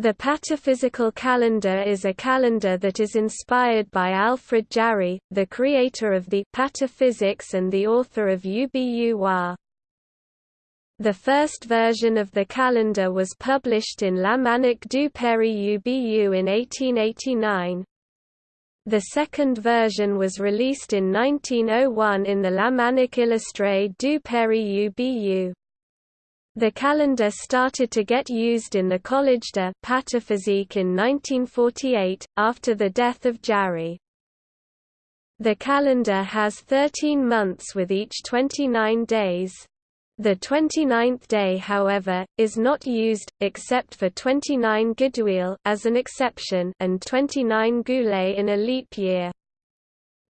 The pataphysical calendar is a calendar that is inspired by Alfred Jarry, the creator of the pataphysics and the author of Ubu The first version of the calendar was published in L'Almanach du Père Ubu in 1889. The second version was released in 1901 in the L'Almanach illustré du Père Ubu. The calendar started to get used in the Collège de Pataphysique in 1948, after the death of Jarry. The calendar has 13 months with each 29 days. The 29th day however, is not used, except for 29 Gidouille as an exception and 29 Gueules in a leap year.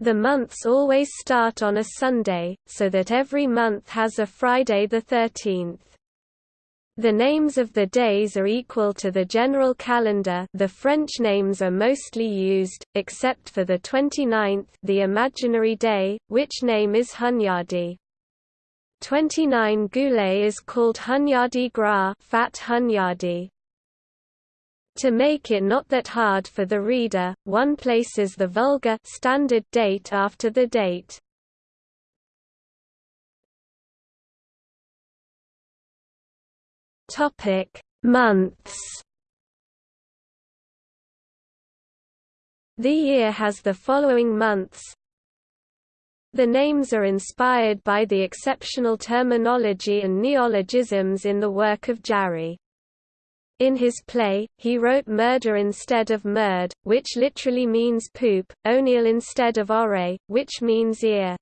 The months always start on a Sunday, so that every month has a Friday the 13th. The names of the days are equal to the general calendar the French names are mostly used, except for the 29th the imaginary day, which name is Hunyadi. 29 Gueules is called Hunyadi Gras fat Hunyadi. To make it not that hard for the reader, one places the vulgar standard date after the date. Topic: Months. The year has the following months. The names are inspired by the exceptional terminology and neologisms in the work of Jarry. In his play, he wrote merdre instead of merde, which literally means poop, oneille instead of ore, which means ear.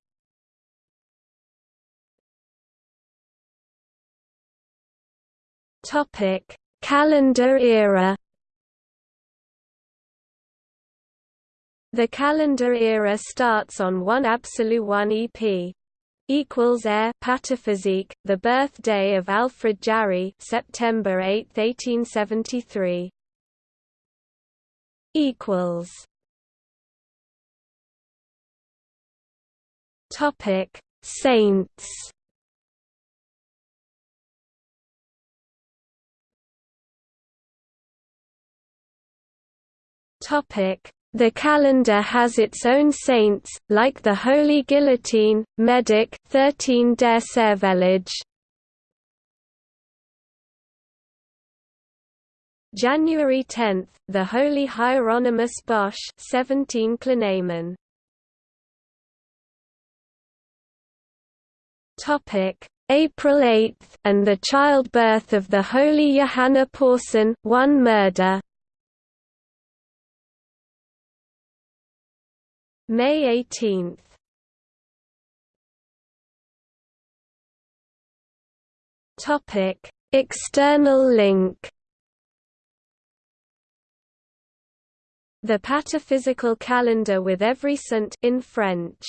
Topic: Calendar era. The calendar era starts on 1 Absolu 1 EP equals air pataphysique, the birthday of Alfred Jarry, September 8, 1873. equals Topic: Saints The calendar has its own saints, like the Holy Guillotine, Medic 13 Décervelage. January 10, the Holy Hieronymus Bosch 17 Clinamen. Topic: April 8 and the childbirth of the Holy Johanna Porson, one murder. May 18 Topic: External link. The pataphysical calendar with every saint in French